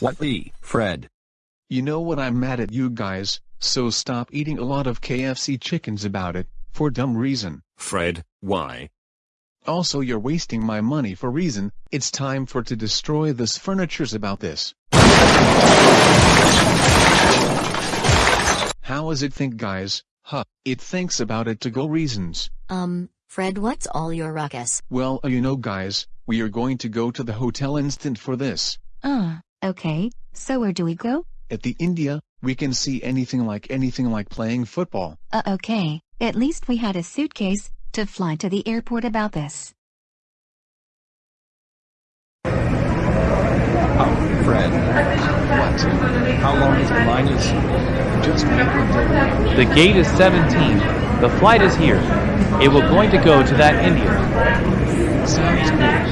What the, Fred? You know what I'm mad at you guys, so stop eating a lot of KFC chickens about it, for dumb reason. Fred, why? Also you're wasting my money for reason, it's time for to destroy this furnitures about this. How is it think guys, huh, it thinks about it to go reasons. Um, Fred what's all your ruckus? Well uh, you know guys, we are going to go to the hotel instant for this. Uh, okay, so where do we go? At the India, we can see anything like anything like playing football. Uh, okay, at least we had a suitcase, to fly to the airport about this. Oh, Fred. What? How long is the line is? Just wait until The gate is 17. The flight is here. It will going to go to that India. sounds good.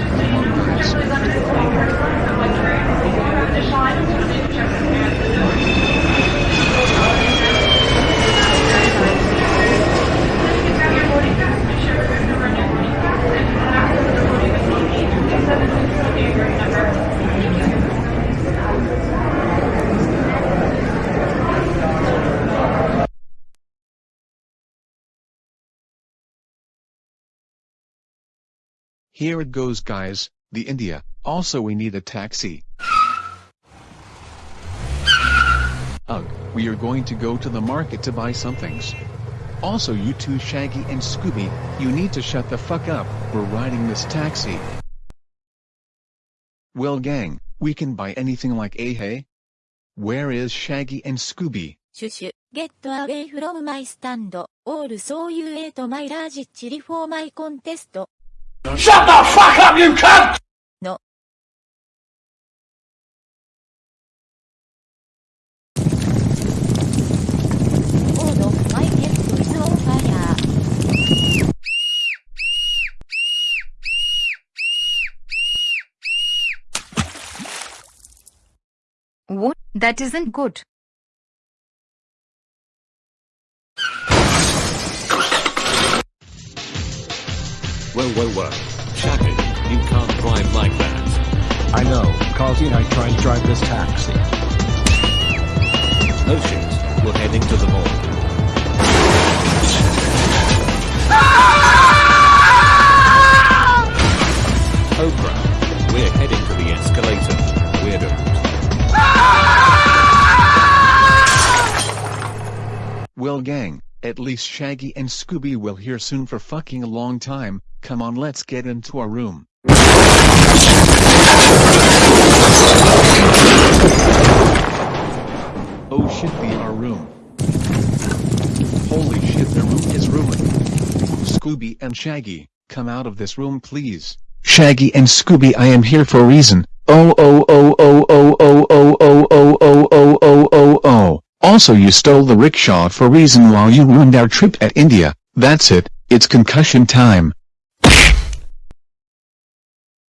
Here it goes guys, the India, also we need a taxi. Ugh, we are going to go to the market to buy some things. Also you two Shaggy and Scooby, you need to shut the fuck up, we're riding this taxi. Well gang, we can buy anything like a hey? Where is Shaggy and Scooby? Shushu, get away from my stand, or so you ate my large chili for my contest. Shut the fuck up, you cunt! No. On fire. What? That isn't good. Well, well, well. Shaggy, you can't drive like that. I know, Causey and I tried to drive this taxi. No shit. We're heading to the mall. Oh crap. We're heading to the escalator. Weirdo. Well gang, at least Shaggy and Scooby will hear soon for fucking a long time, come on let's get into our room. Oh shit be our room. Holy shit the room is ruined. Scooby and Shaggy, come out of this room please. Shaggy and Scooby I am here for a reason. Oh oh oh oh oh oh oh oh oh oh oh oh oh oh. Also you stole the rickshaw for reason while you ruined our trip at India. That's it, it's concussion time.